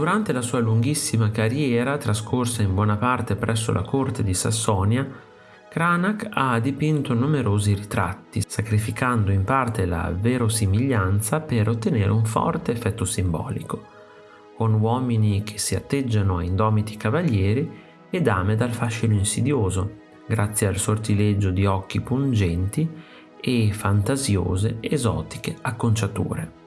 Durante la sua lunghissima carriera, trascorsa in buona parte presso la corte di Sassonia, Cranach ha dipinto numerosi ritratti, sacrificando in parte la verosimiglianza per ottenere un forte effetto simbolico, con uomini che si atteggiano a indomiti cavalieri e dame dal fascino insidioso, grazie al sortileggio di occhi pungenti e fantasiose, esotiche acconciature.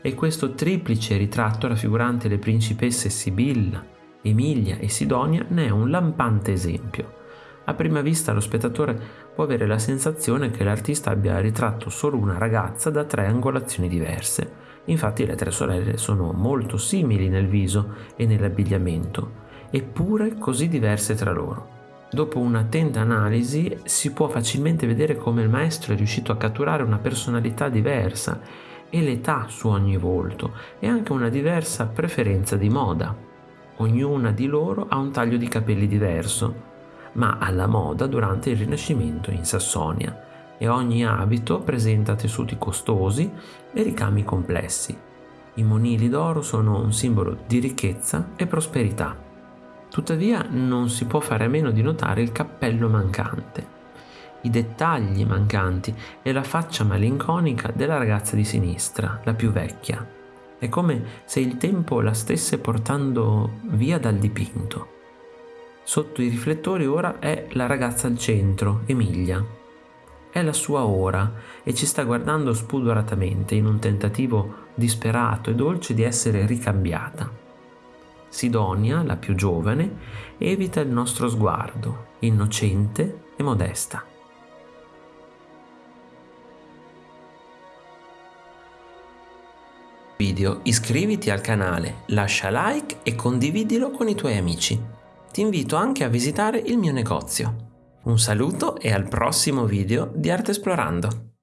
E questo triplice ritratto raffigurante le principesse Sibilla, Emilia e Sidonia ne è un lampante esempio. A prima vista lo spettatore può avere la sensazione che l'artista abbia ritratto solo una ragazza da tre angolazioni diverse. Infatti le tre sorelle sono molto simili nel viso e nell'abbigliamento, eppure così diverse tra loro. Dopo un'attenta analisi si può facilmente vedere come il maestro è riuscito a catturare una personalità diversa e l'età su ogni volto e anche una diversa preferenza di moda. Ognuna di loro ha un taglio di capelli diverso, ma alla moda durante il Rinascimento in Sassonia e ogni abito presenta tessuti costosi e ricami complessi. I monili d'oro sono un simbolo di ricchezza e prosperità. Tuttavia non si può fare a meno di notare il cappello mancante, i dettagli mancanti e la faccia malinconica della ragazza di sinistra, la più vecchia. È come se il tempo la stesse portando via dal dipinto. Sotto i riflettori ora è la ragazza al centro, Emilia. È la sua ora e ci sta guardando spudoratamente in un tentativo disperato e dolce di essere ricambiata. Sidonia, la più giovane, evita il nostro sguardo, innocente e modesta. Video, iscriviti al canale, lascia like e condividilo con i tuoi amici. Ti invito anche a visitare il mio negozio. Un saluto e al prossimo video di Arte Esplorando.